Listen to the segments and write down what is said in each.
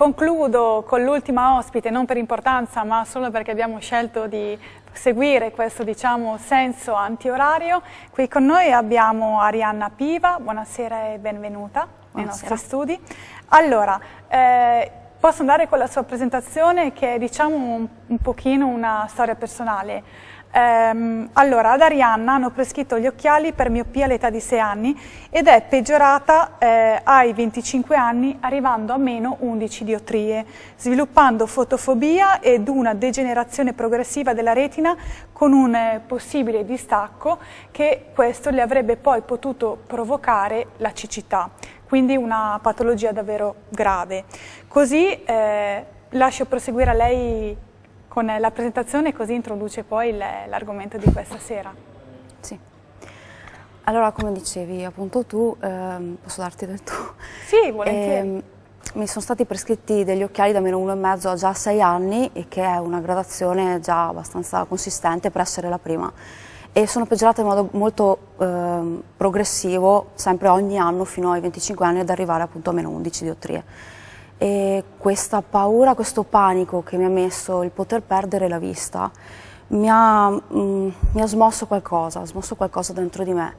concludo con l'ultima ospite, non per importanza ma solo perché abbiamo scelto di seguire questo diciamo, senso antiorario. Qui con noi abbiamo Arianna Piva, buonasera e benvenuta buonasera. nei nostri studi. Allora, eh, posso andare con la sua presentazione che è diciamo un, un pochino una storia personale. Ehm, allora, ad Arianna hanno prescritto gli occhiali per miopia all'età di 6 anni ed è peggiorata eh, ai 25 anni arrivando a meno 11 diotrie, sviluppando fotofobia ed una degenerazione progressiva della retina con un eh, possibile distacco che questo le avrebbe poi potuto provocare la cecità, quindi una patologia davvero grave. Così eh, lascio proseguire a lei con la presentazione così introduce poi l'argomento di questa sera. Sì. Allora, come dicevi appunto tu, ehm, posso darti del tu? Sì, volentieri. Eh, mi sono stati prescritti degli occhiali da meno uno e mezzo a già sei anni e che è una gradazione già abbastanza consistente per essere la prima e sono peggiorate in modo molto eh, progressivo sempre ogni anno fino ai 25 anni ad arrivare appunto a meno 11 diottrie e questa paura, questo panico che mi ha messo il poter perdere la vista mi ha, mm, mi ha smosso qualcosa, ha smosso qualcosa dentro di me.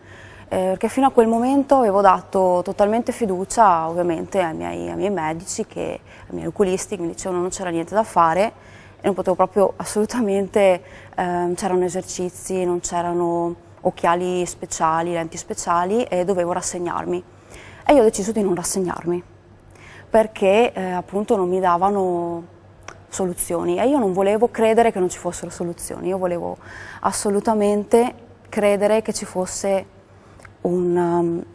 Eh, perché fino a quel momento avevo dato totalmente fiducia ovviamente ai miei, ai miei medici, che, ai miei oculisti che mi dicevano non c'era niente da fare e non potevo proprio assolutamente, eh, c'erano esercizi, non c'erano occhiali speciali, lenti speciali e dovevo rassegnarmi. E io ho deciso di non rassegnarmi perché eh, appunto non mi davano soluzioni e io non volevo credere che non ci fossero soluzioni, io volevo assolutamente credere che ci fosse un, um,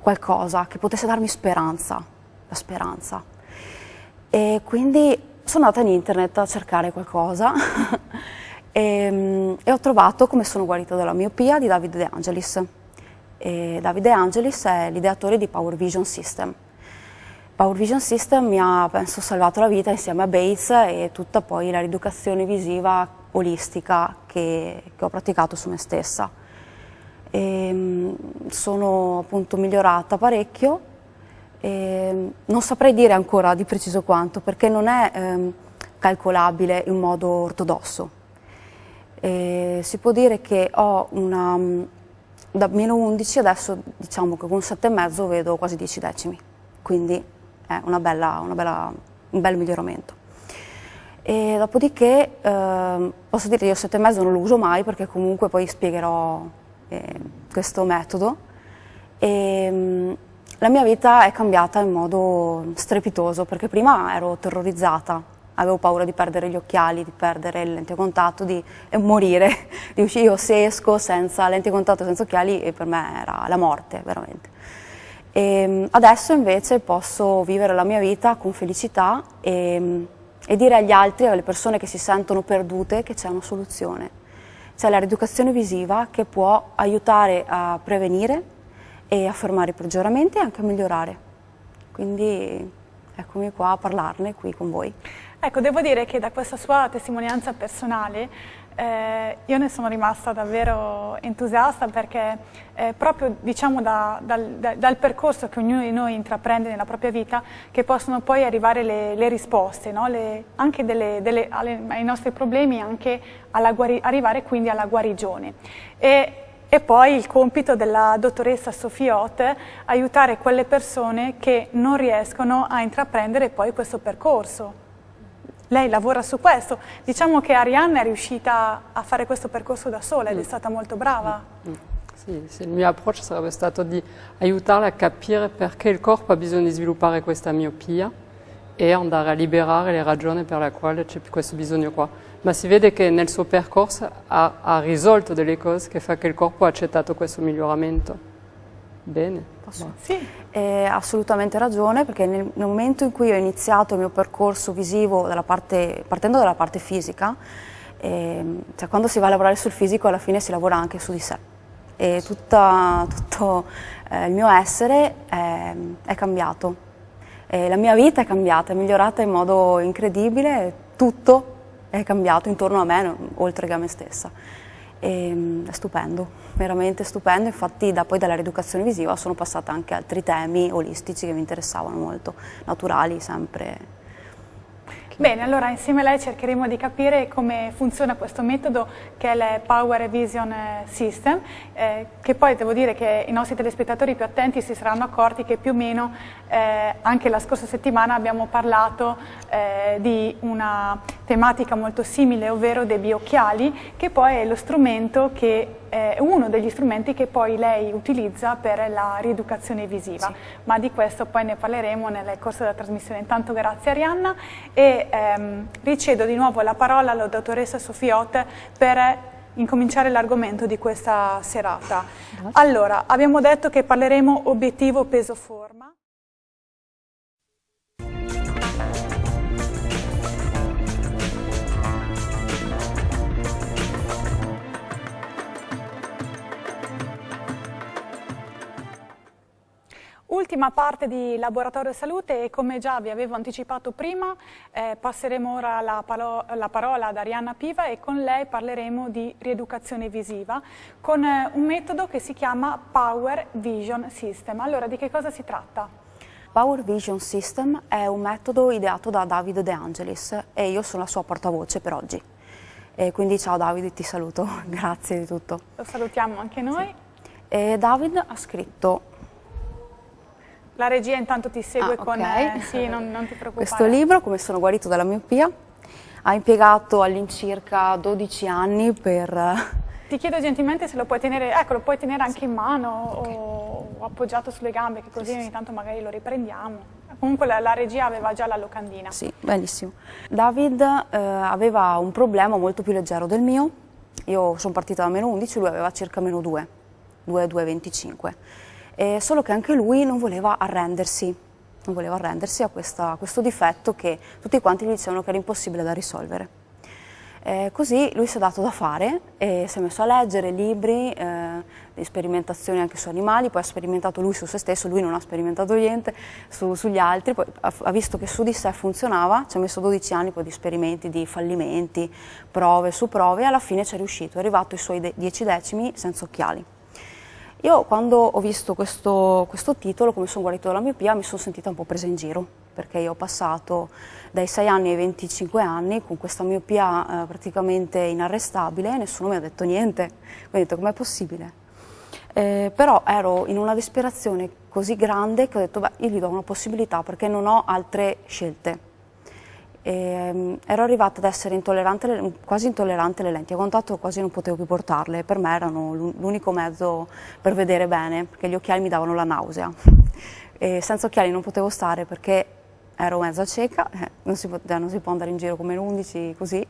qualcosa che potesse darmi speranza, la speranza. E quindi sono andata in internet a cercare qualcosa e, um, e, ho trovato come sono guarita dalla miopia di Davide De Angelis. E Davide De Angelis è l'ideatore di Power Vision System Power Vision System mi ha, penso, salvato la vita insieme a Bates e tutta poi la rieducazione visiva olistica che, che ho praticato su me stessa. E, ehm, sono appunto migliorata parecchio, e non saprei dire ancora di preciso quanto perché non è ehm, calcolabile in modo ortodosso. E si può dire che ho una, da meno 11 adesso diciamo che con 7,5 vedo quasi 10 decimi, quindi è una bella, una bella, un bel miglioramento. E dopodiché eh, posso dire che io sette e mezzo non lo uso mai perché comunque poi spiegherò eh, questo metodo e mh, mm, la mia vita è cambiata in modo strepitoso perché prima ero terrorizzata, avevo paura di perdere gli occhiali, di perdere il lente a contatto, di eh, morire, di uscire io se esco senza lente a contatto, senza occhiali e per me era la morte veramente. E ehm, adesso invece posso vivere la mia vita con felicità e, e dire agli altri, alle persone che si sentono perdute, che c'è una soluzione. C'è la rieducazione visiva che può aiutare a prevenire e a fermare i peggioramenti e anche a migliorare. Quindi eccomi qua a parlarne qui con voi. Ecco, devo dire che da questa sua testimonianza personale eh, io ne sono rimasta davvero entusiasta perché è proprio diciamo, da, dal, da, dal, percorso che ognuno di noi intraprende nella propria vita che possono poi arrivare le, le risposte, no? le, anche delle, delle, alle, ai nostri problemi, anche arrivare quindi alla guarigione. E, e poi il compito della dottoressa Sofiot aiutare quelle persone che non riescono a intraprendere poi questo percorso lei lavora su questo. Diciamo che Arianna è riuscita a fare questo percorso da sola ed è mm. stata molto brava. Mm. Sì, sì, il mio approccio sarebbe stato di aiutarla a capire perché il corpo ha bisogno di sviluppare questa miopia e andare a liberare le ragioni per le quali c'è questo bisogno qua. Ma si vede che nel suo percorso ha, ha risolto delle cose che fa che il corpo ha accettato questo miglioramento. Bene. Posso? Sì. Eh, assolutamente ragione perché nel, momento in cui ho iniziato il mio percorso visivo dalla parte, partendo dalla parte fisica, eh, cioè quando si va a lavorare sul fisico alla fine si lavora anche su di sé. E tutta, tutto eh, il mio essere è, è cambiato, la mia vita è cambiata, è migliorata in modo incredibile, tutto è cambiato intorno a me oltre che a me stessa ehm, è stupendo, veramente stupendo, infatti da poi dalla rieducazione visiva sono passata anche altri temi olistici che mi interessavano molto, naturali sempre, Bene, allora insieme a lei cercheremo di capire come funziona questo metodo che è il Power Vision System, eh, che poi devo dire che i nostri telespettatori più attenti si saranno accorti che più o meno eh, anche la scorsa settimana abbiamo parlato eh, di una tematica molto simile, ovvero dei biocchiali, che poi è lo strumento che è uno degli strumenti che poi lei utilizza per la rieducazione visiva, sì. ma di questo poi ne parleremo nel corso della trasmissione. Intanto grazie Arianna e ehm, ricedo di nuovo la parola alla dottoressa Sofiot per incominciare l'argomento di questa serata. Allora, abbiamo detto che parleremo obiettivo peso-forma. Ultima parte di Laboratorio Salute e come già vi avevo anticipato prima eh, passeremo ora la, la, parola ad Arianna Piva e con lei parleremo di rieducazione visiva con eh, un metodo che si chiama Power Vision System. Allora di che cosa si tratta? Power Vision System è un metodo ideato da Davide De Angelis e io sono la sua portavoce per oggi. E quindi ciao Davide, ti saluto, grazie di tutto. Lo salutiamo anche noi. Sì. David ha scritto la regia intanto ti segue ah, con... Okay. Eh, sì, non, non ti preoccupare. Questo libro, Come sono guarito dalla miopia, ha impiegato all'incirca 12 anni per... Eh, ti chiedo gentilmente se lo puoi tenere, ecco, lo puoi tenere anche in mano okay. o, appoggiato sulle gambe, che così sì, ogni tanto magari lo riprendiamo. Comunque la, la, regia aveva già la locandina. Sì, benissimo. David eh, aveva un problema molto più leggero del mio. Io sono partita da meno 11, lui aveva circa meno 2, 2, 2,25 eh, solo che anche lui non voleva arrendersi, non voleva arrendersi a, questa, a questo difetto che tutti quanti gli dicevano che era impossibile da risolvere. Eh, così lui si è dato da fare e si è messo a leggere libri eh, sperimentazioni anche su animali, poi ha sperimentato lui su se stesso, lui non ha sperimentato niente su, sugli altri, poi ha, ha, visto che su di sé funzionava, ci ha messo 12 anni poi di esperimenti, di fallimenti, prove su prove e alla fine ci è riuscito, è arrivato ai suoi 10 decimi senza occhiali. Io quando ho visto questo, questo titolo, come sono guarito dalla miopia, mi sono sentita un po' presa in giro, perché io ho passato dai 6 anni ai 25 anni con questa miopia eh, praticamente inarrestabile e nessuno mi ha detto niente. Quindi ho detto com'è possibile? Eh, però ero in una disperazione così grande che ho detto beh io gli do una possibilità perché non ho altre scelte e, ehm, ero arrivata ad essere intollerante, quasi intollerante alle lenti, a contatto quasi non potevo più portarle, per me erano l'unico mezzo per vedere bene, perché gli occhiali mi davano la nausea. E senza occhiali non potevo stare perché ero mezza cieca, eh, non, si non si può andare in giro come l'11 così,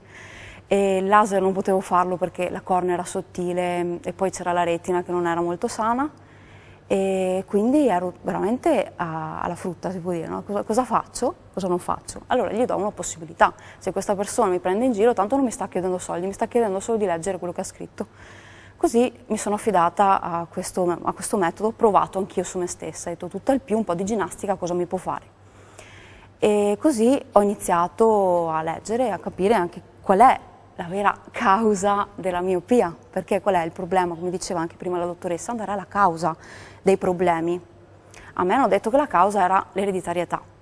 e il laser non potevo farlo perché la cornea era sottile e poi c'era la retina che non era molto sana e quindi ero veramente a, alla frutta, si può dire, no? cosa, cosa, faccio, cosa non faccio? Allora gli do una possibilità, se questa persona mi prende in giro tanto non mi sta chiedendo soldi, mi sta chiedendo solo di leggere quello che ha scritto. Così mi sono affidata a questo, a questo metodo, ho provato anch'io su me stessa, ho detto tutto il più un po' di ginnastica cosa mi può fare. E così ho iniziato a leggere e a capire anche qual è la vera causa della miopia, perché qual è il problema, come diceva anche prima la dottoressa, andare alla causa dei problemi. A me hanno detto che la causa era l'ereditarietà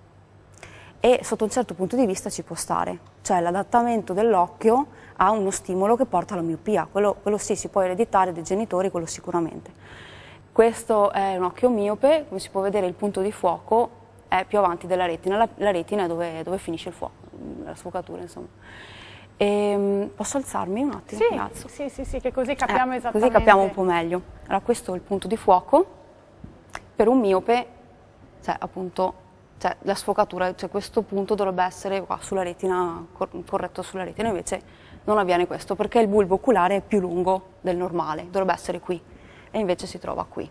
e sotto un certo punto di vista ci può stare, cioè l'adattamento dell'occhio a uno stimolo che porta alla miopia, quello, quello sì si può ereditare dai genitori, quello sicuramente. Questo è un occhio miope, come si può vedere il punto di fuoco è più avanti della retina, la, la retina è dove, dove, finisce il fuoco, la sfocatura insomma. E, ehm, posso alzarmi un attimo? Sì, sì, sì, sì, che così capiamo eh, esattamente. Così capiamo un po' meglio. Allora questo è il punto di fuoco, per un miope, cioè appunto, cioè, la sfocatura, cioè questo punto dovrebbe essere qua sulla retina, corretto sulla retina, invece non avviene questo perché il bulbo oculare è più lungo del normale, dovrebbe essere qui e invece si trova qui.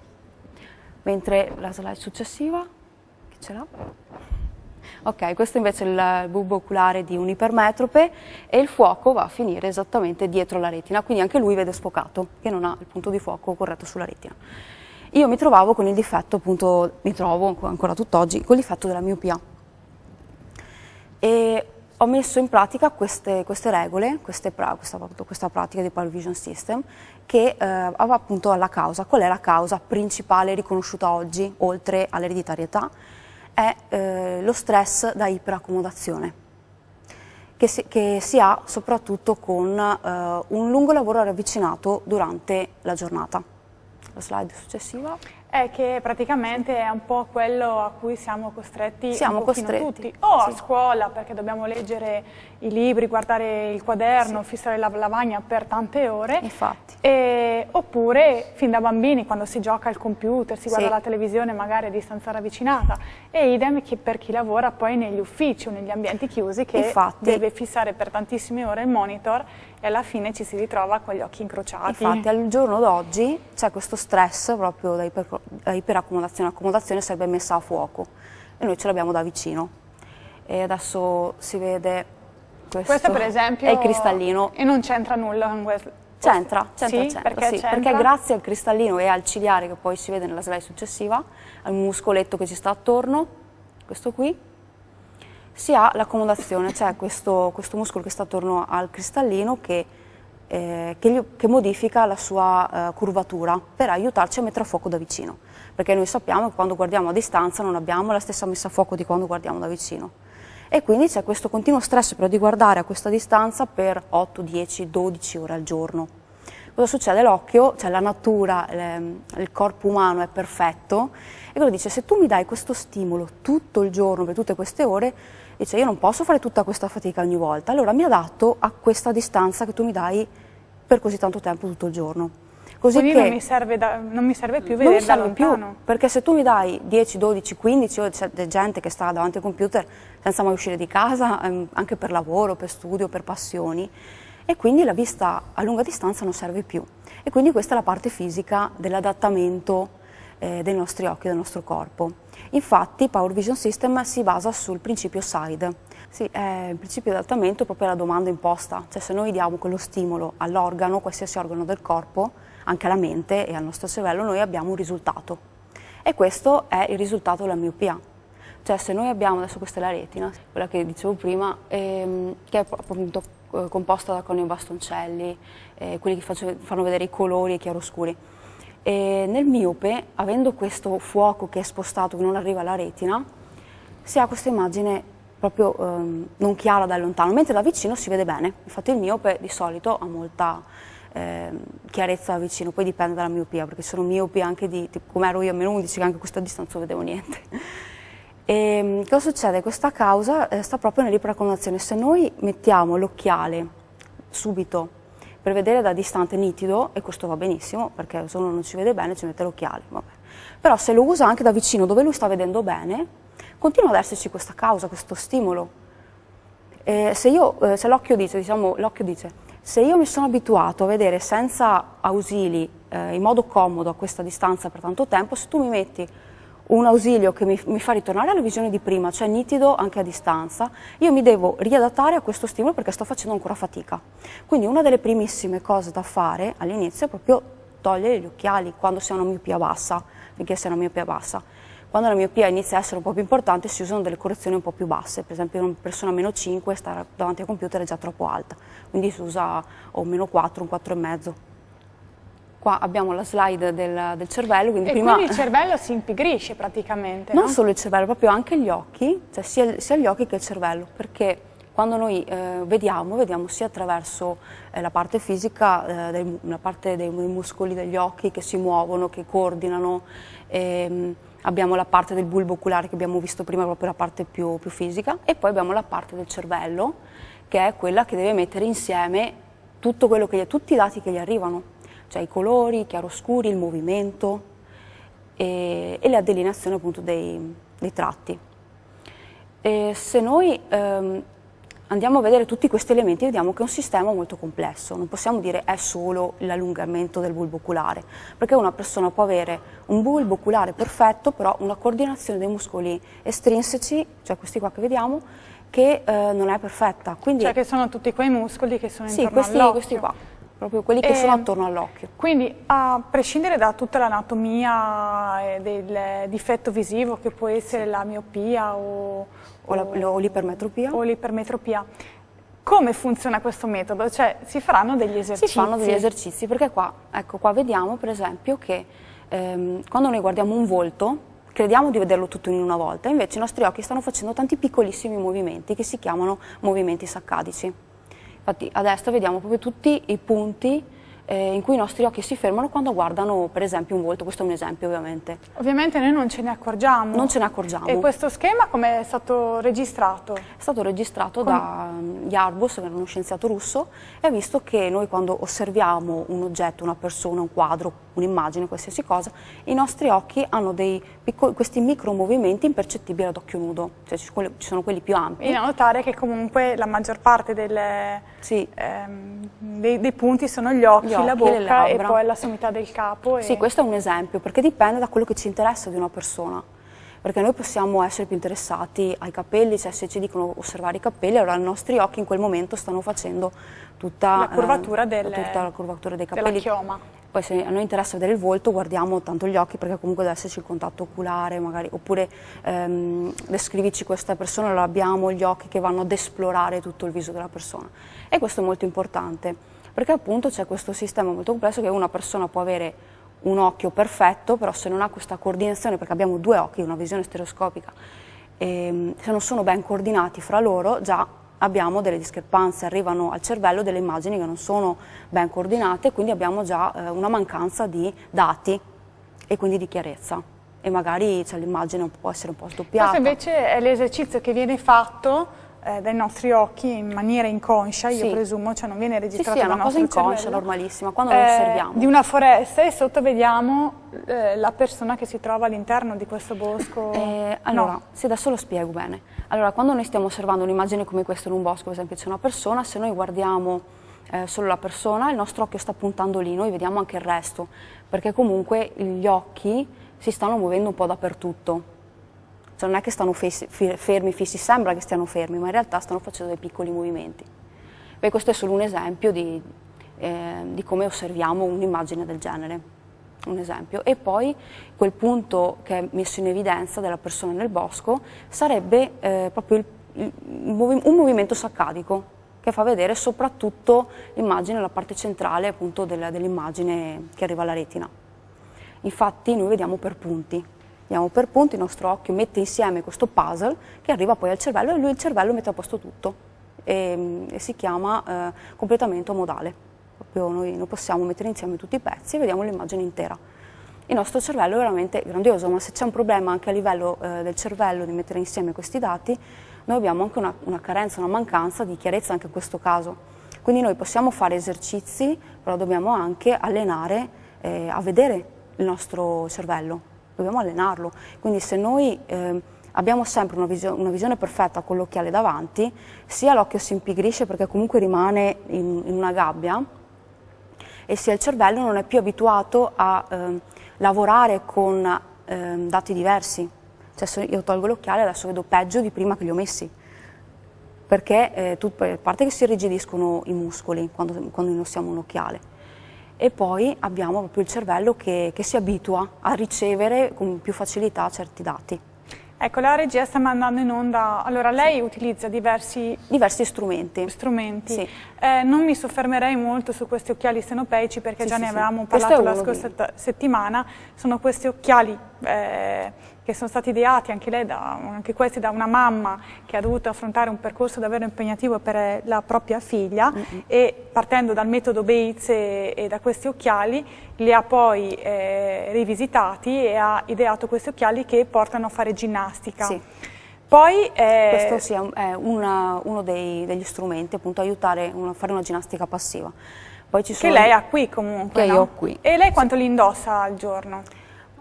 Mentre la slide successiva, chi ce l'ha? Ok, questo invece è il bulbo oculare di un ipermetrope e il fuoco va a finire esattamente dietro la retina, quindi anche lui vede sfocato, che non ha il punto di fuoco corretto sulla retina. Io mi trovavo con il difetto, appunto, mi trovo ancora tutt'oggi, con il difetto della miopia. E ho messo in pratica queste, queste regole, queste questa, questa, pratica di Power Vision System, che eh, aveva appunto alla causa. Qual è la causa principale riconosciuta oggi, oltre all'ereditarietà? È eh, lo stress da iperaccomodazione. che si, che si ha soprattutto con eh, un lungo lavoro ravvicinato durante la giornata. La slide successiva. È che praticamente è un po' quello a cui siamo costretti siamo costretti. tutti, o sì. a scuola perché dobbiamo leggere i libri, guardare il quaderno, sì. fissare la lavagna per tante ore, e, oppure fin da bambini quando si gioca al computer, si guarda sì. la televisione magari a distanza ravvicinata, e idem per chi lavora poi negli uffici o negli ambienti chiusi che Infatti. deve fissare per tantissime ore il monitor e alla fine ci si ritrova con gli occhi incrociati. Infatti al giorno d'oggi c'è questo stress proprio da, iper, da iperaccomodazione, l'accomodazione sarebbe messa a fuoco e noi ce l'abbiamo da vicino. E adesso si vede questo, questo per esempio è il cristallino. E non c'entra nulla con questo? C'entra, c'entra, sì, c'entra, perché, sì, perché grazie al cristallino e al ciliare che poi si vede nella slide successiva, al muscoletto che ci sta attorno, questo qui, si ha l'accomodazione, cioè questo, questo, muscolo che sta attorno al cristallino che, eh, che, gli, che modifica la sua eh, curvatura per aiutarci a mettere a fuoco da vicino, perché noi sappiamo che quando guardiamo a distanza non abbiamo la stessa messa a fuoco di quando guardiamo da vicino. E quindi c'è questo continuo stress però di guardare a questa distanza per 8, 10, 12 ore al giorno. Cosa succede? L'occhio, cioè la natura, il corpo umano è perfetto e quello dice se tu mi dai questo stimolo tutto il giorno per tutte queste ore dice io non posso fare tutta questa fatica ogni volta, allora mi adatto a questa distanza che tu mi dai per così tanto tempo tutto il giorno. Così Quindi non mi, serve da, non mi serve più vedere da lontano. Più, perché se tu mi dai 10, 12, 15 ore, c'è gente che sta davanti al computer senza mai uscire di casa, ehm, anche per lavoro, per studio, per passioni, e quindi la vista a lunga distanza non serve più. E quindi questa è la parte fisica dell'adattamento eh, dei nostri occhi, del nostro corpo. Infatti Power Vision System si basa sul principio SIDE. Sì, è il principio di adattamento proprio alla domanda imposta, cioè se noi diamo quello stimolo all'organo, qualsiasi organo del corpo, anche alla mente e al nostro cervello, noi abbiamo un risultato. E questo è il risultato della miopia. Cioè se noi abbiamo, adesso questa è la retina, quella che dicevo prima, ehm, che è appunto eh, composta da coni bastoncelli, eh, quelli che faccio, fanno vedere i colori e i chiaroscuri. E nel miope, avendo questo fuoco che è spostato, che non arriva alla retina, si ha questa immagine proprio ehm, non chiara da lontano, mentre da vicino si vede bene. Infatti il miope di solito ha molta eh, chiarezza da vicino, poi dipende dalla miopia, perché sono miopi anche di, come ero io a meno 11, che anche a questa distanza non vedevo niente. E ehm, cosa succede? Questa causa eh, sta proprio nell'iperaccomadazione. Se noi mettiamo l'occhiale subito per vedere da distante nitido, e questo va benissimo, perché se uno non ci vede bene ci mette l'occhiale, però se lo usa anche da vicino dove lui sta vedendo bene, continua ad esserci questa causa, questo stimolo. Eh, se, se l'occhio dice, diciamo, dice, se io mi sono abituato a vedere senza ausili, eh, in modo comodo a questa distanza per tanto tempo, se tu mi metti un ausilio che mi, mi, fa ritornare alla visione di prima, cioè nitido anche a distanza, io mi devo riadattare a questo stimolo perché sto facendo ancora fatica. Quindi una delle primissime cose da fare all'inizio è proprio togliere gli occhiali quando si ha una miopia bassa, finché si ha una miopia bassa. Quando la miopia inizia a essere un po' più importante si usano delle correzioni un po' più basse, per esempio una persona meno 5 stare davanti al computer è già troppo alta, quindi si usa o meno 4, un 4,5 qua abbiamo la slide del, del cervello. Quindi e prima... quindi il cervello si impigrisce praticamente, Non no? solo il cervello, proprio anche gli occhi, cioè sia, sia gli occhi che il cervello, perché quando noi eh, vediamo, vediamo sia attraverso eh, la parte fisica, eh, dei, la parte dei, dei, muscoli degli occhi che si muovono, che coordinano, ehm, abbiamo la parte del bulbo oculare che abbiamo visto prima, proprio la parte più, più fisica, e poi abbiamo la parte del cervello, che è quella che deve mettere insieme tutto quello che, tutti i dati che gli arrivano cioè i colori, i chiaroscuri, il movimento e, e la delineazione appunto dei, dei tratti. E se noi ehm, andiamo a vedere tutti questi elementi vediamo che è un sistema molto complesso, non possiamo dire è solo l'allungamento del bulbo oculare, perché una persona può avere un bulbo oculare perfetto, però una coordinazione dei muscoli estrinseci, cioè questi qua che vediamo, che eh, non è perfetta. Quindi, cioè che sono tutti quei muscoli che sono sì, intorno questi, questi qua proprio quelli che e, sono attorno all'occhio. Quindi a prescindere da tutta l'anatomia del difetto visivo che può essere la miopia o, o l'ipermetropia, come funziona questo metodo? Cioè si faranno degli esercizi? Si fanno degli esercizi perché qua, ecco, qua vediamo per esempio che ehm, quando noi guardiamo un volto, crediamo di vederlo tutto in una volta, invece i nostri occhi stanno facendo tanti piccolissimi movimenti che si chiamano movimenti saccadici. Infatti adesso vediamo proprio tutti i punti eh, in cui i nostri occhi si fermano quando guardano per esempio un volto, questo è un esempio ovviamente. Ovviamente noi non ce ne accorgiamo. Non ce ne accorgiamo. E questo schema come è stato registrato? È stato registrato Con... da Yarbus, che era uno scienziato russo, e ha visto che noi quando osserviamo un oggetto, una persona, un quadro, un'immagine, qualsiasi cosa, i nostri occhi hanno piccoli, questi micro movimenti impercettibili ad occhio nudo, cioè ci sono quelli più ampi. E da notare che comunque la maggior parte delle, sì. ehm, dei, dei, punti sono gli occhi, occhi la bocca e poi la sommità del capo. E... Sì, questo è un esempio, perché dipende da quello che ci interessa di una persona perché noi possiamo essere più interessati ai capelli, cioè se ci dicono osservare i capelli, allora i nostri occhi in quel momento stanno facendo tutta la curvatura, eh, delle, tutta la curvatura dei capelli. Della chioma. Poi se a noi interessa vedere il volto guardiamo tanto gli occhi perché comunque deve esserci il contatto oculare magari, oppure ehm, descrivici questa persona, allora abbiamo gli occhi che vanno ad esplorare tutto il viso della persona e questo è molto importante perché appunto c'è questo sistema molto complesso che una persona può avere un occhio perfetto, però se non ha questa coordinazione, perché abbiamo due occhi, una visione stereoscopica, e ehm, se non sono ben coordinati fra loro, già abbiamo delle discrepanze, arrivano al cervello delle immagini che non sono ben coordinate, quindi abbiamo già eh, una mancanza di dati e quindi di chiarezza e magari cioè, l'immagine può essere un po' sdoppiata. Questo invece è l'esercizio che viene fatto eh, dai nostri occhi in maniera inconscia, io sì. presumo, cioè non viene registrato sì, sì, è una cosa inconscia, cervello, normalissima, quando eh, lo osserviamo. Di una foresta e sotto vediamo eh, la persona che si trova all'interno di questo bosco. Eh, allora, no. sì, adesso lo spiego bene. Allora, quando noi stiamo osservando un'immagine come questa in un bosco, per esempio c'è una persona, se noi guardiamo eh, solo la persona, il nostro occhio sta puntando lì, noi vediamo anche il resto, perché comunque gli occhi si stanno muovendo un po' dappertutto. Cioè non è che stanno fermi, fissi, sembra che stiano fermi, ma in realtà stanno facendo dei piccoli movimenti. Beh, questo è solo un esempio di, eh, di come osserviamo un'immagine del genere un esempio, e poi quel punto che è messo in evidenza della persona nel bosco sarebbe eh, proprio il, il, un movimento saccadico che fa vedere soprattutto l'immagine, la parte centrale appunto dell'immagine che arriva alla retina. Infatti noi vediamo per punti, vediamo per punti, il nostro occhio mette insieme questo puzzle che arriva poi al cervello e lui il cervello mette a posto tutto e, e si chiama eh, completamento modale proprio noi, noi possiamo mettere insieme tutti i pezzi e vediamo l'immagine intera. Il nostro cervello è veramente grandioso, ma se c'è un problema anche a livello eh, del cervello di mettere insieme questi dati, noi abbiamo anche una, una carenza, una mancanza di chiarezza anche in questo caso. Quindi noi possiamo fare esercizi, però dobbiamo anche allenare eh, a vedere il nostro cervello, dobbiamo allenarlo. Quindi se noi eh, abbiamo sempre una, visio una visione perfetta con l'occhiale davanti, sia l'occhio si impigrisce perché comunque rimane in, in una gabbia, e sia il cervello non è più abituato a eh, lavorare con eh, dati diversi. Cioè se io tolgo l'occhiale adesso vedo peggio di prima che li ho messi, perché eh, a parte che si irrigidiscono i muscoli quando, quando indossiamo un occhiale, e poi abbiamo proprio il cervello che, che si abitua a ricevere con più facilità certi dati. Ecco, la regia sta mandando in onda, allora lei sì. utilizza diversi, diversi strumenti. strumenti. Sì. Eh, non mi soffermerei molto su questi occhiali stenopeici perché sì, già ne avevamo parlato la scorsa settimana, sono questi occhiali eh, che sono stati ideati anche, lei da, anche questi da una mamma che ha dovuto affrontare un percorso davvero impegnativo per la propria figlia mm -hmm. e partendo dal metodo Bates e, e, da questi occhiali li ha poi eh, rivisitati e ha ideato questi occhiali che portano a fare ginnastica. Sì. Poi, eh, Questo sì, è una, uno dei, degli strumenti, appunto aiutare a fare una ginnastica passiva. che lei ha qui comunque, Che no? io ho qui. E lei quanto sì. li indossa al giorno?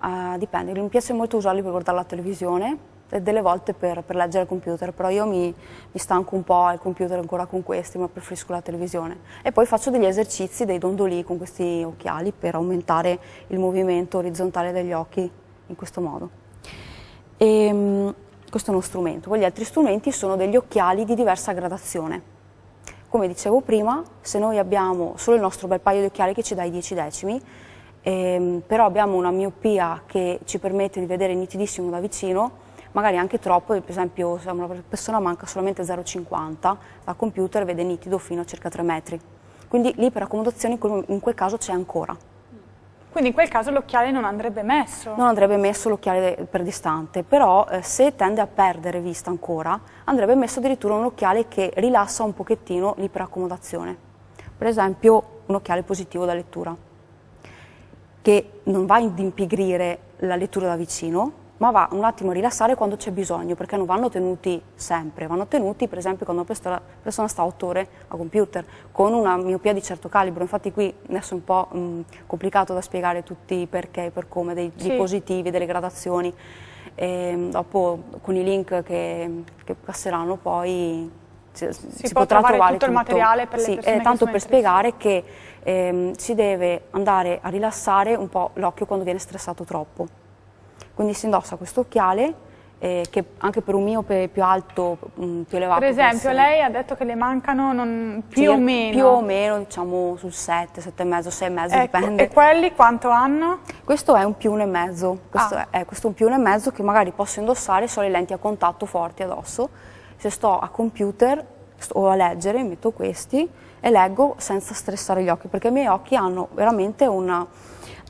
Uh, dipende, mi piace molto usarli per guardare la televisione e delle volte per, per leggere il computer, però io mi, mi, stanco un po' al computer ancora con questi, ma preferisco la televisione. E poi faccio degli esercizi, dei dondoli con questi occhiali per aumentare il movimento orizzontale degli occhi in questo modo. E, um, questo è uno strumento. Poi gli altri strumenti sono degli occhiali di diversa gradazione. Come dicevo prima, se noi abbiamo solo il nostro bel paio di occhiali che ci dà i 10 decimi, ehm, però abbiamo una miopia che ci permette di vedere nitidissimo da vicino, magari anche troppo, per esempio se una persona manca solamente 0,50, la computer vede nitido fino a circa 3 metri. Quindi l'iperaccomodazione in quel caso c'è ancora. Quindi in quel caso l'occhiale non andrebbe messo? Non andrebbe messo l'occhiale per distante, però eh, se tende a perdere vista ancora, andrebbe messo addirittura un occhiale che rilassa un pochettino l'iperaccomodazione. Per esempio un occhiale positivo da lettura, che non va ad impigrire la lettura da vicino, ma va un attimo a rilassare quando c'è bisogno, perché non vanno tenuti sempre, vanno tenuti per esempio quando una persona sta 8 ore a computer, con una miopia di certo calibro, infatti qui adesso è un po' mh, complicato da spiegare tutti i perché e per come, dei sì. dispositivi, delle gradazioni, e dopo con i link che, che passeranno poi si, si, si potrà trovare tutto, tutto, il materiale per sì, le persone eh, tanto per spiegare che ehm, si deve andare a rilassare un po' l'occhio quando viene stressato troppo quindi si indossa questo occhiale eh, che anche per un miope più alto, mh, mm, più elevato. Per esempio lei ha detto che le mancano non, più sì, o meno? Più o meno diciamo sul 7, 7,5, 6,5 ecco, dipende. E quelli quanto hanno? Questo è un più 1,5, questo, ah. è, questo è un più 1,5 che magari posso indossare solo le lenti a contatto forti addosso. Se sto a computer o a leggere metto questi e leggo senza stressare gli occhi perché i miei occhi hanno veramente una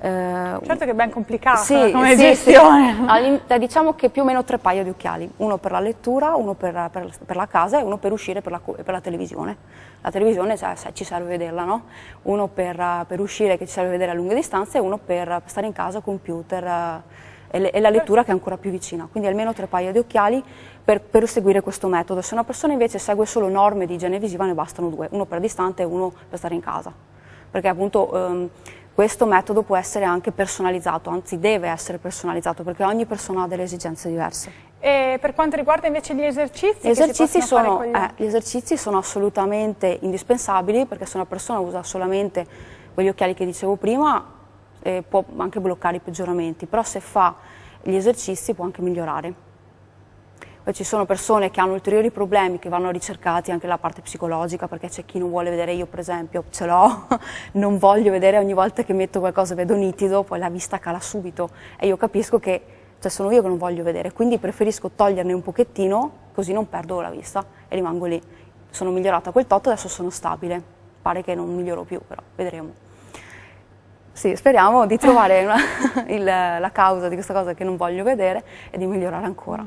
eh, certo che è ben complicata sì, come sì, gestione. Sì. Diciamo che più o meno tre paia di occhiali, uno per la lettura, uno per, per, per la casa e uno per uscire per la, per la televisione. La televisione cioè, ci serve vederla, no? Uno per, per, uscire che ci serve vedere a lunghe distanze e uno per stare in casa, computer eh, e, e, la lettura che è ancora più vicina. Quindi almeno tre paia di occhiali per, per seguire questo metodo. Se una persona invece segue solo norme di igiene visiva ne bastano due, uno per distante e uno per stare in casa. Perché appunto... Ehm, questo metodo può essere anche personalizzato, anzi deve essere personalizzato perché ogni persona ha delle esigenze diverse. E per quanto riguarda invece gli esercizi? Gli, esercizi sono, gli... Eh, gli esercizi sono assolutamente indispensabili perché se una persona usa solamente quegli occhiali che dicevo prima eh, può anche bloccare i peggioramenti, però se fa gli esercizi può anche migliorare. Poi ci sono persone che hanno ulteriori problemi che vanno ricercati anche la parte psicologica perché c'è chi non vuole vedere, io per esempio ce l'ho, non voglio vedere ogni volta che metto qualcosa vedo nitido, poi la vista cala subito e io capisco che cioè sono io che non voglio vedere, quindi preferisco toglierne un pochettino così non perdo la vista e rimango lì. Sono migliorata quel tot, adesso sono stabile, pare che non miglioro più però, vedremo. Sì, speriamo di trovare una, il, la causa di questa cosa che non voglio vedere e di migliorare ancora.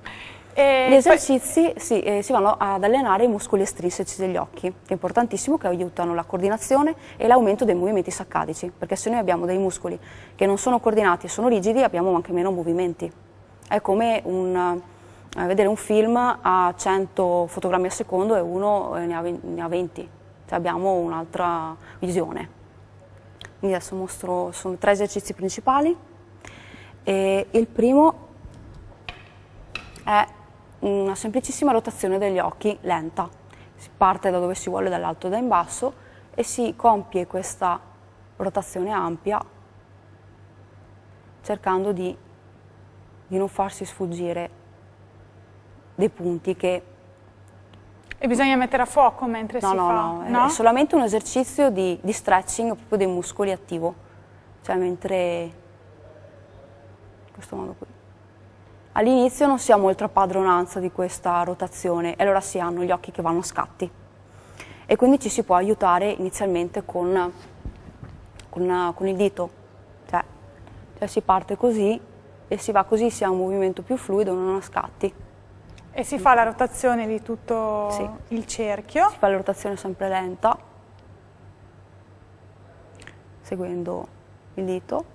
E Gli esercizi poi... sì, eh, si vanno ad allenare i muscoli estrinseci degli occhi, che è importantissimo, che aiutano la coordinazione e l'aumento dei movimenti saccadici, perché se noi abbiamo dei muscoli che non sono coordinati e sono rigidi abbiamo anche meno movimenti. È come un, eh, vedere un film a 100 fotogrammi al secondo e uno eh, ne, ha, ne ha 20, cioè abbiamo un'altra visione. Quindi adesso mostro, sono tre esercizi principali. E il primo è una semplicissima rotazione degli occhi lenta. Si parte da dove si vuole, dall'alto e da in basso, e si compie questa rotazione ampia cercando di, di non farsi sfuggire dei punti che... E bisogna mettere a fuoco mentre no, si no, fa? No, no, è solamente un esercizio di, di stretching proprio dei muscoli attivo, cioè mentre... in questo modo qui. All'inizio non si ha molta padronanza di questa rotazione e allora si hanno gli occhi che vanno a scatti e quindi ci si può aiutare inizialmente con, con, con il dito, cioè, cioè, si parte così e si va così, si ha un movimento più fluido, non a scatti. E si fa la rotazione di tutto sì. il cerchio? Si fa la rotazione sempre lenta, seguendo il dito.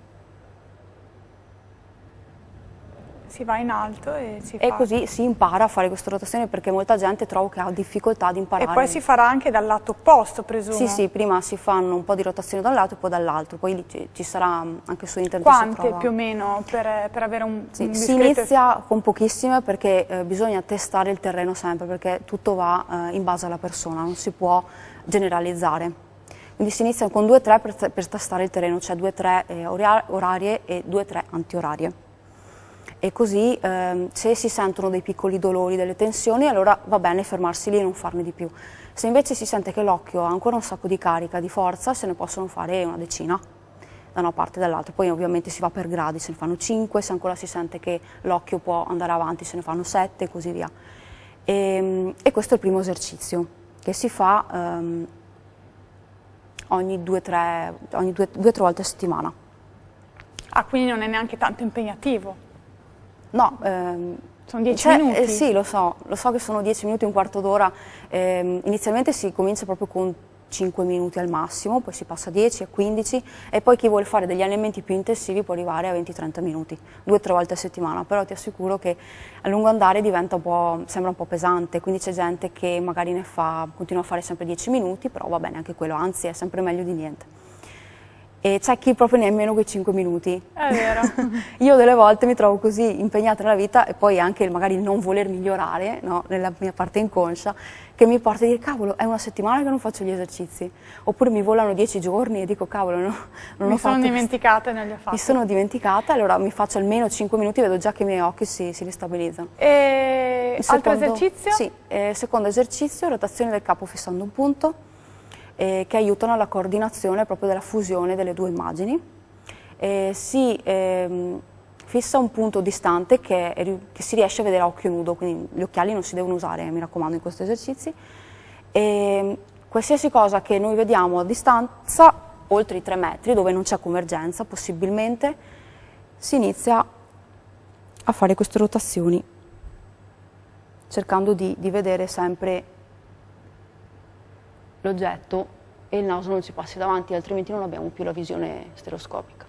Si va in alto e si e fa. così si impara a fare questa rotazione perché molta gente trovo che ha difficoltà ad imparare. E poi si farà anche dal lato opposto, presumo? Sì, sì, prima si fanno un po' di rotazione da un lato e poi dall'altro, poi ci, ci, sarà anche su internet. Quante più o meno per, per avere un, sì, un Si inizia con pochissime perché eh, bisogna testare il terreno sempre perché tutto va eh, in base alla persona, non si può generalizzare. Quindi si inizia con 2-3 per, per, testare il terreno, cioè 2-3 eh, orarie e 2-3 antiorarie e così ehm, se si sentono dei piccoli dolori, delle tensioni, allora va bene fermarsi lì e non farne di più. Se invece si sente che l'occhio ha ancora un sacco di carica, di forza, se ne possono fare una decina da una parte e dall'altra. Poi ovviamente si va per gradi, se ne fanno 5, se ancora si sente che l'occhio può andare avanti se ne fanno 7 e così via. E, ehm, e, questo è il primo esercizio che si fa ehm, ogni 2-3 volte a settimana. Ah, quindi non è neanche tanto impegnativo? No, ehm, sono dieci cioè, minuti? Eh, sì, lo so, lo so che sono dieci minuti, un quarto d'ora. Eh, inizialmente si comincia proprio con 5 minuti al massimo, poi si passa a 10, a 15 e poi chi vuole fare degli allenamenti più intensivi può arrivare a 20-30 minuti, due o tre volte a settimana, però ti assicuro che a lungo andare diventa un po', sembra un po' pesante, quindi c'è gente che magari ne fa, continua a fare sempre 10 minuti, però va bene anche quello, anzi è sempre meglio di niente e c'è chi proprio nemmeno quei 5 minuti. È vero. Io delle volte mi trovo così impegnata nella vita e poi anche magari il non voler migliorare no, nella mia parte inconscia che mi porta a dire cavolo è una settimana che non faccio gli esercizi oppure mi volano 10 giorni e dico cavolo no, non mi ho fatto. Mi sono dimenticata e non li ho fatti. Mi sono dimenticata allora mi faccio almeno 5 minuti e vedo già che i miei occhi si, si ristabilizzano. E secondo, altro esercizio? Sì, eh, secondo esercizio rotazione del capo fissando un punto eh, che aiutano alla coordinazione proprio della fusione delle due immagini. Eh, si ehm, fissa un punto distante che, che, si riesce a vedere a occhio nudo, quindi gli occhiali non si devono usare, mi raccomando, in questi esercizi. E qualsiasi cosa che noi vediamo a distanza, oltre i 3 metri, dove non c'è convergenza possibilmente, si inizia a fare queste rotazioni, cercando di, di vedere sempre l'oggetto e il naso non ci passi davanti, altrimenti non abbiamo più la visione stereoscopica.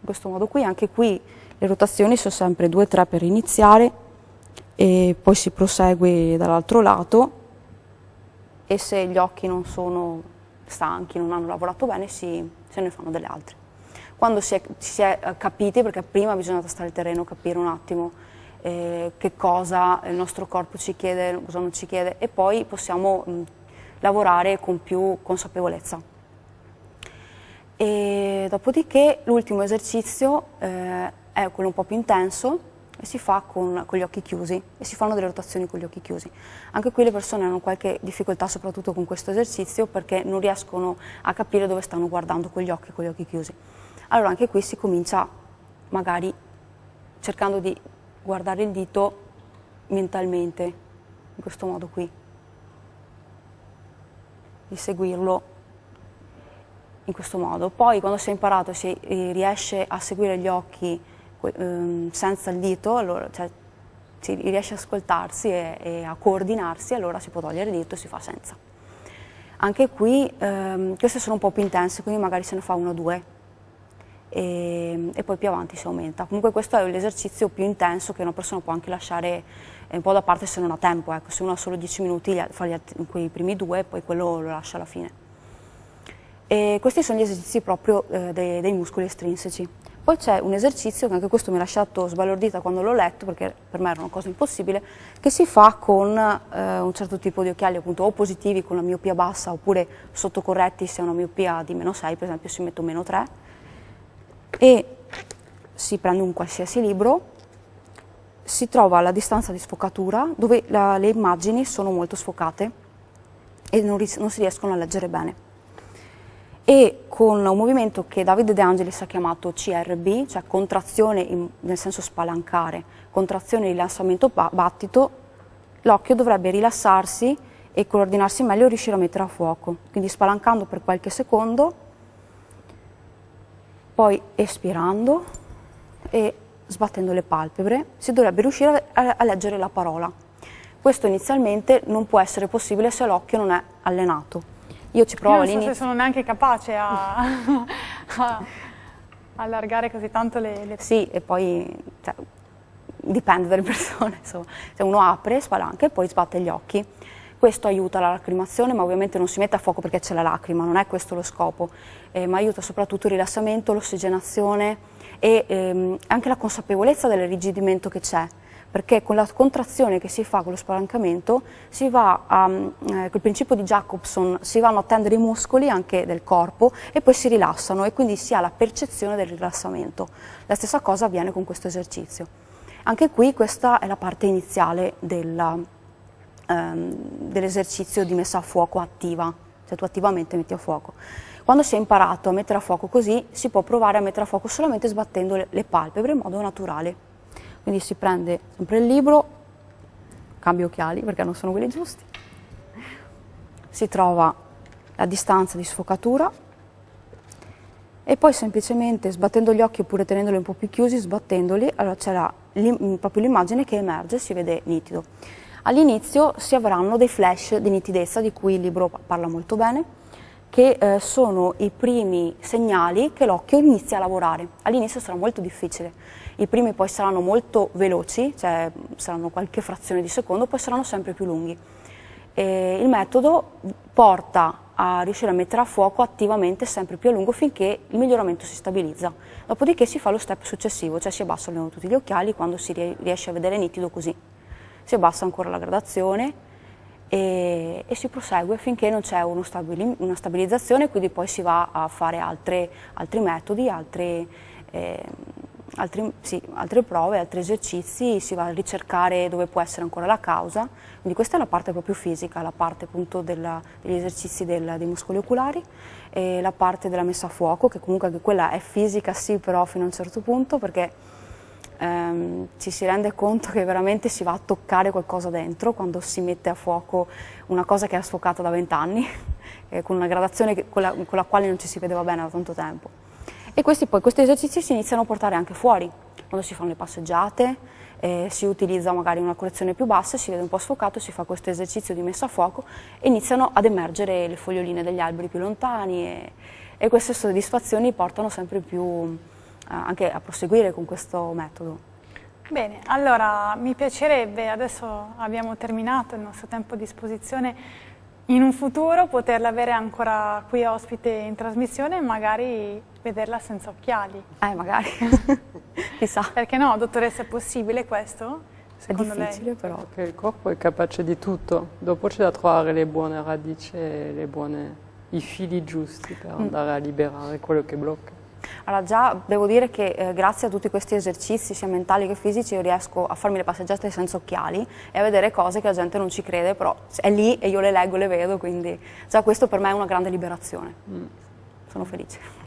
In questo modo qui, anche qui le rotazioni sono sempre 2-3 per iniziare e poi si prosegue dall'altro lato e se gli occhi non sono stanchi, non hanno lavorato bene, si, se ne fanno delle altre. Quando si è, si è capiti, perché prima bisogna tastare il terreno, capire un attimo eh, che cosa il nostro corpo ci chiede, cosa non ci chiede e poi possiamo mh, lavorare con più consapevolezza. E dopodiché l'ultimo esercizio eh, è quello un po' più intenso e si fa con, con, gli occhi chiusi e si fanno delle rotazioni con gli occhi chiusi. Anche qui le persone hanno qualche difficoltà soprattutto con questo esercizio perché non riescono a capire dove stanno guardando con gli occhi con gli occhi chiusi. Allora anche qui si comincia magari cercando di guardare il dito mentalmente, in questo modo qui, di seguirlo in questo modo. Poi quando si è imparato, si riesce a seguire gli occhi ehm, senza il dito, allora, cioè, si riesce a ascoltarsi e, e, a coordinarsi, allora si può togliere il dito e si fa senza. Anche qui ehm, queste sono un po' più intense, quindi magari se ne fa uno o due e, e, poi più avanti si aumenta. Comunque questo è l'esercizio più intenso che una persona può anche lasciare eh, un po' da parte se non ha tempo, ecco. se uno ha solo 10 minuti fa quei primi due e poi quello lo lascia alla fine. E questi sono gli esercizi proprio eh, dei, dei, muscoli estrinseci. Poi c'è un esercizio, che anche questo mi ha lasciato sbalordita quando l'ho letto, perché per me era una cosa impossibile, che si fa con eh, un certo tipo di occhiali, appunto o positivi con la miopia bassa, oppure sottocorretti se è una miopia di meno 6, per esempio si mette un meno 3, e si prende un qualsiasi libro, si trova alla distanza di sfocatura dove la, le immagini sono molto sfocate e non, non, si riescono a leggere bene. E con un movimento che Davide De Angelis ha chiamato CRB, cioè contrazione in, nel senso spalancare, contrazione e rilassamento battito, l'occhio dovrebbe rilassarsi e coordinarsi meglio e riuscire a mettere a fuoco. Quindi spalancando per qualche secondo poi espirando e sbattendo le palpebre si dovrebbe riuscire a, a leggere la parola. Questo inizialmente non può essere possibile se l'occhio non è allenato. Io ci provo all'inizio. Non so se sono neanche capace a, a allargare così tanto le, le... Sì, e poi cioè, dipende dalle persone, insomma. Se uno apre, spalanca e poi sbatte gli occhi. Questo aiuta la lacrimazione, ma ovviamente non si mette a fuoco perché c'è la lacrima, non è questo lo scopo, eh, ma aiuta soprattutto il rilassamento, l'ossigenazione e ehm, anche la consapevolezza dell'irrigidimento che c'è perché con la contrazione che si fa con lo spalancamento si va a, eh, col principio di Jacobson, si vanno a tendere i muscoli anche del corpo e poi si rilassano e quindi si ha la percezione del rilassamento. La stessa cosa avviene con questo esercizio. Anche qui questa è la parte iniziale della, ehm, dell'esercizio di messa a fuoco attiva, cioè tu attivamente metti a fuoco. Quando si è imparato a mettere a fuoco così, si può provare a mettere a fuoco solamente sbattendo le, le palpebre in modo naturale. Quindi si prende sempre il libro, cambio occhiali perché non sono quelli giusti, si trova la distanza di sfocatura e poi semplicemente sbattendo gli occhi oppure tenendoli un po' più chiusi, sbattendoli, allora c'è proprio l'immagine che emerge, si vede nitido. All'inizio si avranno dei flash di nitidezza di cui il libro parla molto bene, che eh, sono i primi segnali che l'occhio inizia a lavorare. All'inizio sarà molto difficile, i primi poi saranno molto veloci, cioè saranno qualche frazione di secondo, poi saranno sempre più lunghi. E il metodo porta a riuscire a mettere a fuoco attivamente sempre più a lungo finché il miglioramento si stabilizza. Dopodiché si fa lo step successivo, cioè si abbassano tutti gli occhiali quando si riesce a vedere nitido così. Si abbassa ancora la gradazione e, e si prosegue finché non c'è una stabilizzazione, quindi poi si va a fare altre, altri metodi, altre, eh, altri, sì, altre prove, altri esercizi, si va a ricercare dove può essere ancora la causa, quindi questa è la parte proprio fisica, la parte appunto della, degli esercizi del, dei muscoli oculari e la parte della messa a fuoco, che comunque anche quella è fisica sì, però fino a un certo punto, perché ehm, ci si rende conto che veramente si va a toccare qualcosa dentro quando si mette a fuoco una cosa che è sfocata da vent'anni, con una gradazione che, con, la, con la quale non ci si vedeva bene da tanto tempo. E questi, poi, questi esercizi si iniziano a portare anche fuori, quando si fanno le passeggiate, eh, si utilizza magari una correzione più bassa, si vede un po' sfocato, si fa questo esercizio di messa a fuoco e iniziano ad emergere le foglioline degli alberi più lontani e, e queste soddisfazioni portano sempre più eh, anche a proseguire con questo metodo. Bene, allora mi piacerebbe, adesso abbiamo terminato il nostro tempo a disposizione, in un futuro poterla avere ancora qui ospite in trasmissione e magari vederla senza occhiali. Eh, magari. Chissà. Perché no, dottoressa, è possibile questo? Secondo è difficile lei? però. Perché il corpo è capace di tutto, dopo c'è da trovare le buone radici e buone, i fili giusti per mm. andare a liberare quello che blocca. Allora già devo dire che eh, grazie a tutti questi esercizi sia mentali che fisici io riesco a farmi le passeggiate senza occhiali e a vedere cose che la gente non ci crede, però è lì e io le leggo, le vedo, quindi già questo per me è una grande liberazione. Mm. Sono felice.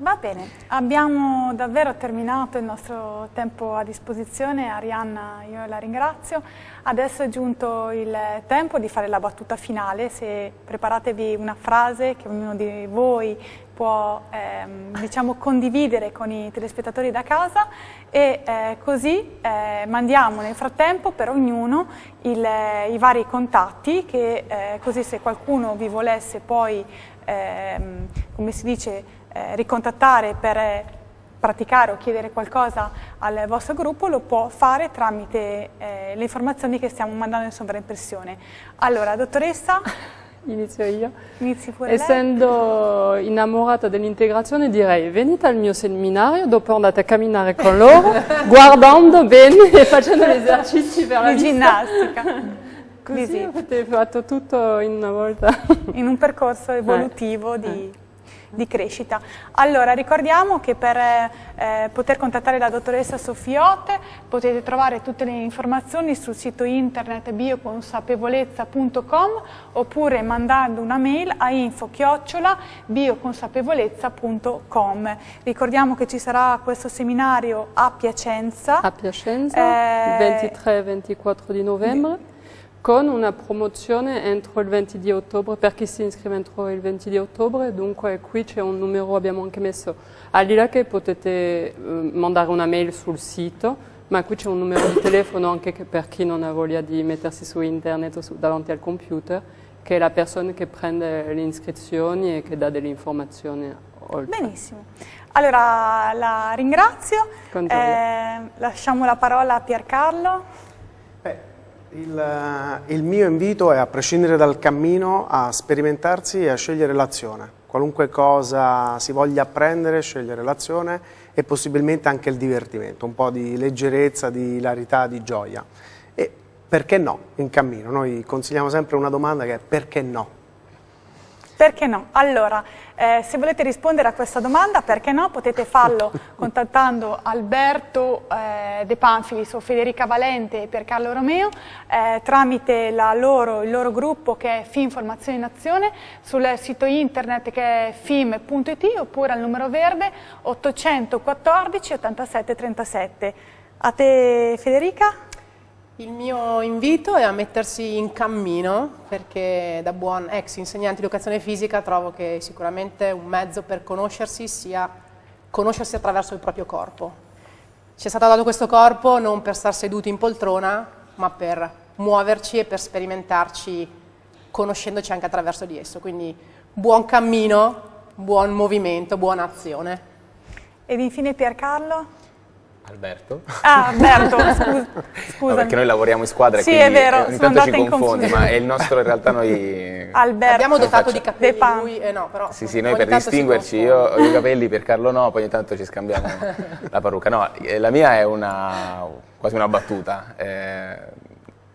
Va bene, abbiamo davvero terminato il nostro tempo a disposizione, Arianna io la ringrazio, adesso è giunto il tempo di fare la battuta finale, se preparatevi una frase che ognuno di voi può ehm, diciamo, condividere con i telespettatori da casa e eh, così eh, mandiamo nel frattempo per ognuno il, i vari contatti che eh, così se qualcuno vi volesse poi, ehm, come si dice, eh, ricontattare per eh, praticare o chiedere qualcosa al vostro gruppo lo può fare tramite eh, le informazioni che stiamo mandando in sovraimpressione. Allora, dottoressa? Inizio io. Inizi pure Essendo lei. innamorata dell'integrazione direi venite al mio seminario, dopo andate a camminare con loro, guardando bene e facendo gli esercizi per la Di ginnastica. Così avete fatto tutto in una volta. In un percorso evolutivo eh. di di crescita. Allora, ricordiamo che per eh, poter contattare la dottoressa Sofiote potete trovare tutte le informazioni sul sito internet bioconsapevolezza.com oppure mandando una mail a info-bioconsapevolezza.com. Ricordiamo che ci sarà questo seminario a Piacenza. A Piacenza, eh, il 23-24 di novembre con una promozione entro il 20 di ottobre per chi si iscrive entro il 20 di ottobre, dunque qui c'è un numero, abbiamo anche messo, al di là che potete eh, mandare una mail sul sito, ma qui c'è un numero di telefono anche per chi non ha voglia di mettersi su internet o su, davanti al computer, che è la persona che prende le iscrizioni e che dà delle informazioni oltre. Benissimo. Allora la ringrazio, eh, lasciamo la parola a Piercarlo. Il, eh, il, mio invito è, a prescindere dal cammino, a sperimentarsi e a scegliere l'azione. Qualunque cosa si voglia apprendere, scegliere l'azione e possibilmente anche il divertimento, un po' di leggerezza, di hilarità, di gioia. E perché no in cammino? Noi consigliamo sempre una domanda che è perché no? Perché no? Allora, eh, se volete rispondere a questa domanda, perché no? Potete farlo contattando Alberto eh, De Panfilis o Federica Valente per Carlo Romeo eh, tramite loro, il loro gruppo che è FIM Formazione in Azione sul sito internet che è fim.it oppure al numero verde 814 87 37. A te Federica? Il mio invito è a mettersi in cammino perché da buon ex insegnante di educazione fisica trovo che sicuramente un mezzo per conoscersi sia conoscersi attraverso il proprio corpo. Ci è stato dato questo corpo non per star seduti in poltrona ma per muoverci e per sperimentarci conoscendoci anche attraverso di esso. Quindi buon cammino, buon movimento, buona azione. Ed infine Piercarlo? Alberto? Ah, Alberto, scusa. No, perché noi lavoriamo in squadra sì, quindi è vero, ogni tanto ci confondi, ma è il nostro in realtà noi... Alberto. Abbiamo dotato di capelli lui, eh no, però... Sì, sì, noi per distinguerci, io ho i capelli, per Carlo no, poi ogni tanto ci scambiamo la parrucca. No, eh, la mia è una, quasi una battuta. Eh,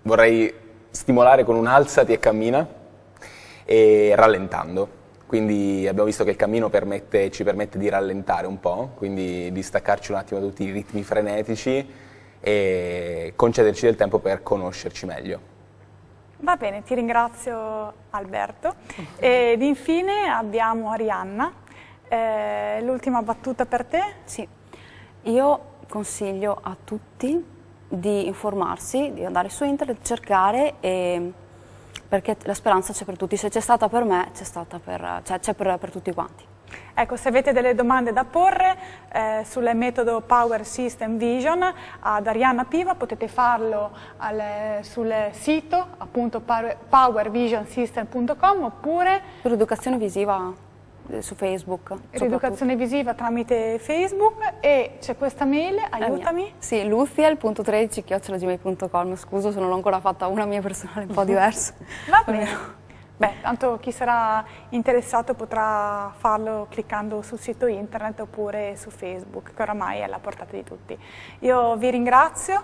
vorrei stimolare con un alzati e cammina e rallentando quindi abbiamo visto che il cammino permette, ci permette di rallentare un po', quindi di staccarci un attimo da tutti i ritmi frenetici e concederci del tempo per conoscerci meglio. Va bene, ti ringrazio Alberto. Ed infine abbiamo Arianna. Eh, l'ultima battuta per te? Sì, io consiglio a tutti di informarsi, di andare su internet, cercare e perché la speranza c'è per tutti, se c'è stata per me c'è stata per, cioè, per, per tutti quanti. Ecco, se avete delle domande da porre eh, sul metodo Power System Vision ad Arianna Piva potete farlo al, sul sito appunto powervisionsystem.com oppure sull'educazione visiva su Facebook. Rieducazione visiva tramite Facebook e c'è questa mail, aiutami. Sì, luziel.13.gmail.com, scuso se non l'ho ancora fatta una mia personale un po' diversa. Va bene. Beh, tanto chi sarà interessato potrà farlo cliccando sul sito internet oppure su Facebook, che oramai è alla portata di tutti. Io vi ringrazio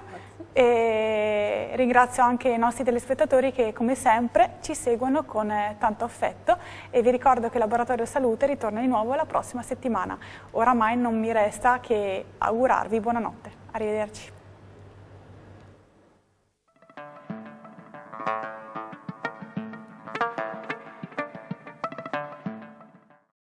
e ringrazio anche i nostri telespettatori che come sempre ci seguono con tanto affetto e vi ricordo che Laboratorio Salute ritorna di nuovo la prossima settimana. Oramai non mi resta che augurarvi buonanotte. Arrivederci.